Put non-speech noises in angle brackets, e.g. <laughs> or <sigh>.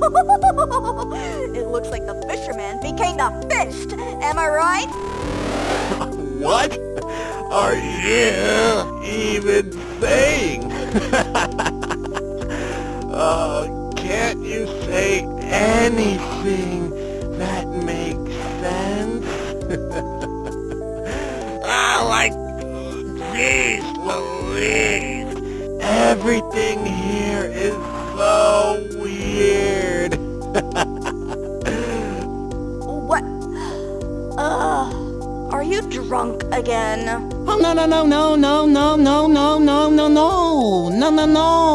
<laughs> it looks like the fisherman became the fished. Am I right? <laughs> What are you even saying? oh, <laughs> can't you say anything that makes sense? ah, like, jeez Louise, everything you drunk again? Oh, no, no, no, no, no, no, no, no, no, no, no, no, no, no.